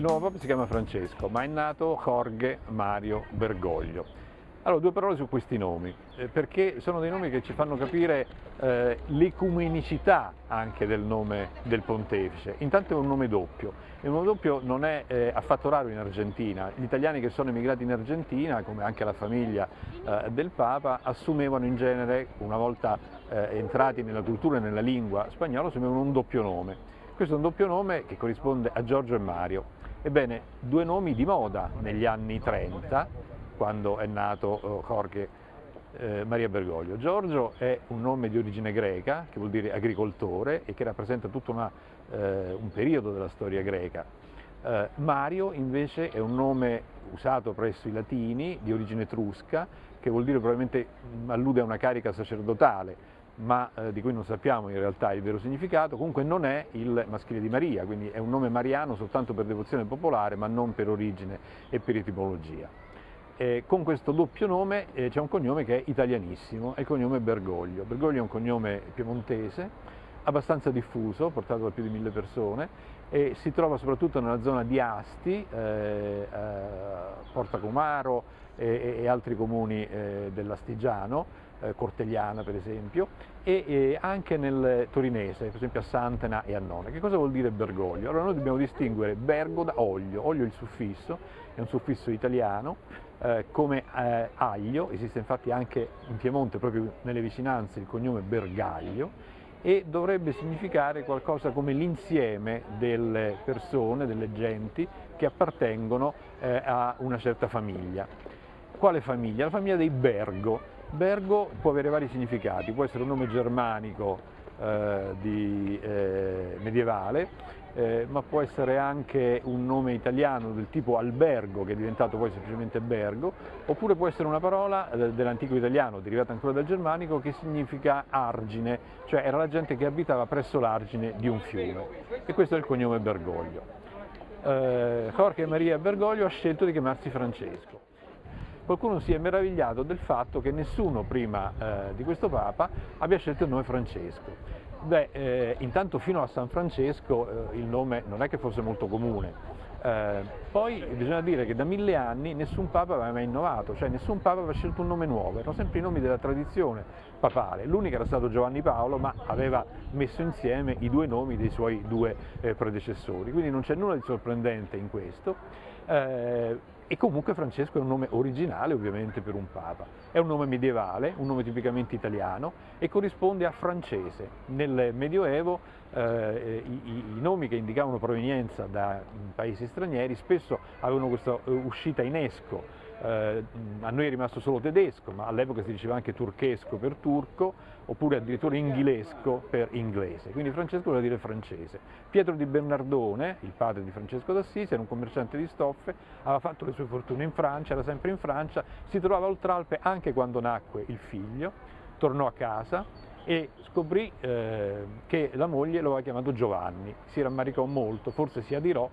Il nuovo Papa si chiama Francesco, ma è nato Jorge Mario Bergoglio. Allora, due parole su questi nomi, eh, perché sono dei nomi che ci fanno capire eh, l'ecumenicità anche del nome del pontefice. Intanto è un nome doppio, e un nome doppio non è eh, affatto raro in Argentina. Gli italiani che sono emigrati in Argentina, come anche la famiglia eh, del Papa, assumevano in genere, una volta eh, entrati nella cultura e nella lingua spagnola, assumevano un doppio nome. Questo è un doppio nome che corrisponde a Giorgio e Mario. Ebbene, due nomi di moda negli anni 30, quando è nato eh, Jorge eh, Maria Bergoglio. Giorgio è un nome di origine greca, che vuol dire agricoltore e che rappresenta tutto una, eh, un periodo della storia greca. Eh, Mario invece è un nome usato presso i latini di origine etrusca, che vuol dire probabilmente allude a una carica sacerdotale, ma eh, di cui non sappiamo in realtà il vero significato, comunque non è il maschile di Maria, quindi è un nome mariano soltanto per devozione popolare, ma non per origine e per etimologia. Eh, con questo doppio nome eh, c'è un cognome che è italianissimo, è il cognome Bergoglio. Bergoglio è un cognome piemontese, abbastanza diffuso, portato da più di mille persone e si trova soprattutto nella zona di Asti, eh, eh Porta Comaro e, e, altri comuni eh, dell'Astigiano, eh, Cortegliana per esempio, e, e, anche nel torinese, per esempio a Santena e a Nona. Che cosa vuol dire Bergoglio? Allora noi dobbiamo distinguere Bergo da Oglio, Oglio è il suffisso, è un suffisso italiano, eh, come eh, aglio, esiste infatti anche in Piemonte, proprio nelle vicinanze, il cognome Bergaglio, e dovrebbe significare qualcosa come l'insieme delle persone, delle genti che appartengono eh, a una certa famiglia. Quale famiglia? La famiglia dei Bergo. Bergo può avere vari significati, può essere un nome germanico eh, di, eh, medievale, eh, ma può essere anche un nome italiano del tipo albergo, che è diventato poi semplicemente bergo, oppure può essere una parola eh, dell'antico italiano, derivata ancora dal germanico, che significa argine, cioè era la gente che abitava presso l'argine di un fiume. E questo è il cognome Bergoglio. Eh, Jorge Maria Bergoglio ha scelto di chiamarsi Francesco. Qualcuno si è meravigliato del fatto che nessuno prima eh, di questo Papa abbia scelto il nome Francesco. Beh, eh, intanto fino a San Francesco eh, il nome non è che fosse molto comune, eh, poi bisogna dire che da mille anni nessun Papa aveva mai innovato, cioè nessun Papa aveva scelto un nome nuovo, erano sempre i nomi della tradizione papale, l'unico era stato Giovanni Paolo ma aveva messo insieme i due nomi dei suoi due eh, predecessori, quindi non c'è nulla di sorprendente in questo. Eh, e comunque Francesco è un nome originale ovviamente per un Papa, è un nome medievale, un nome tipicamente italiano e corrisponde a francese. Nel Medioevo eh, i, i, nomi che indicavano provenienza da paesi stranieri spesso avevano questa eh, uscita in esco, eh, a noi è rimasto solo tedesco, ma all'epoca si diceva anche turchesco per turco, oppure addirittura inglesco per inglese, quindi Francesco vuol dire francese. Pietro di Bernardone, il padre di Francesco d'Assisi, era un commerciante di stoffe, aveva fatto le sue fortune in Francia, era sempre in Francia, si trovava oltralpe anche quando nacque il figlio, tornò a casa e scoprì eh, che la moglie lo aveva chiamato Giovanni, si rammaricò molto, forse si adirò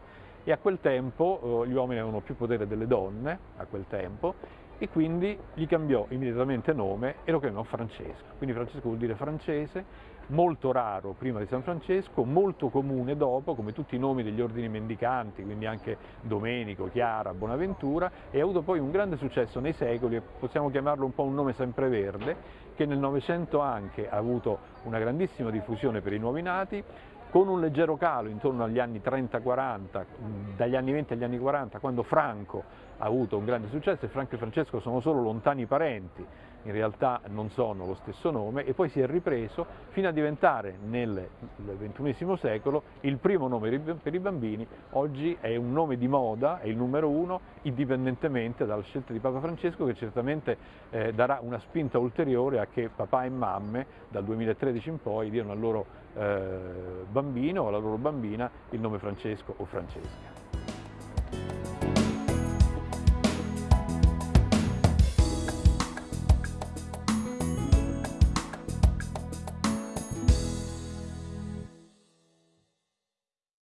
e a quel tempo eh, gli uomini avevano più potere delle donne, a quel tempo, e quindi gli cambiò immediatamente nome e lo chiamò Francesco. Quindi Francesco vuol dire francese, molto raro prima di San Francesco, molto comune dopo, come tutti i nomi degli ordini mendicanti, quindi anche Domenico, Chiara, Bonaventura, e ha avuto poi un grande successo nei secoli, possiamo chiamarlo un po' un nome sempreverde, che nel Novecento anche ha avuto una grandissima diffusione per i nuovi nati, con un leggero calo intorno agli anni 30-40, dagli anni 20 agli anni 40, quando Franco ha avuto un grande successo e Franco e Francesco sono solo lontani parenti, in realtà non sono lo stesso nome, e poi si è ripreso fino a diventare nel XXI secolo il primo nome per i bambini, oggi è un nome di moda, è il numero uno, indipendentemente dalla scelta di Papa Francesco che certamente eh, darà una spinta ulteriore a che papà e mamme dal 2013 in poi diano al loro eh, bambino o alla loro bambina il nome Francesco o Francesca.